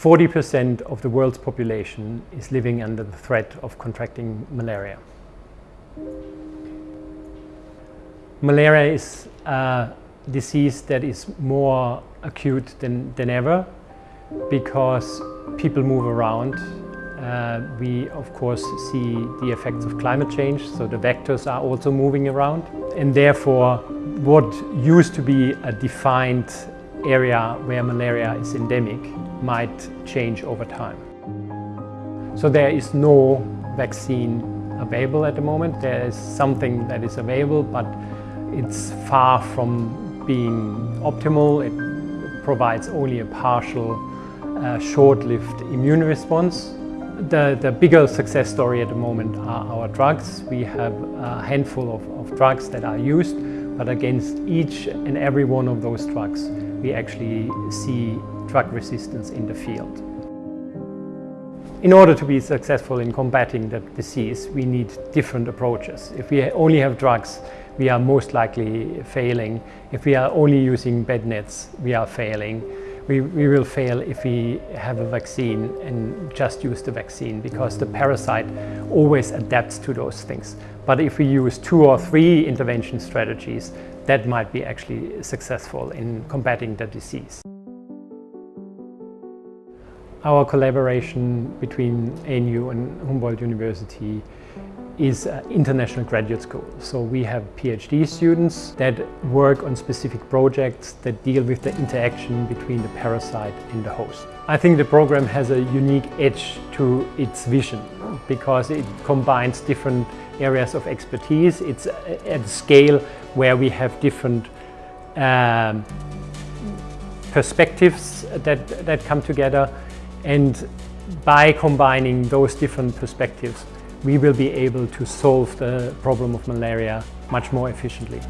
40% of the world's population is living under the threat of contracting malaria. Malaria is a disease that is more acute than, than ever because people move around. Uh, we of course see the effects of climate change, so the vectors are also moving around. And therefore what used to be a defined area where malaria is endemic might change over time. So there is no vaccine available at the moment. There is something that is available, but it's far from being optimal. It provides only a partial, uh, short-lived immune response. The, the bigger success story at the moment are our drugs. We have a handful of, of drugs that are used, but against each and every one of those drugs, we actually see drug resistance in the field. In order to be successful in combating the disease, we need different approaches. If we only have drugs, we are most likely failing. If we are only using bed nets, we are failing. We, we will fail if we have a vaccine and just use the vaccine because the parasite always adapts to those things. But if we use two or three intervention strategies, that might be actually successful in combating the disease. Our collaboration between ANU and Humboldt University is international graduate school. So we have PhD students that work on specific projects that deal with the interaction between the parasite and the host. I think the program has a unique edge to its vision because it combines different areas of expertise. It's at a scale where we have different um, perspectives that, that come together and by combining those different perspectives we will be able to solve the problem of malaria much more efficiently.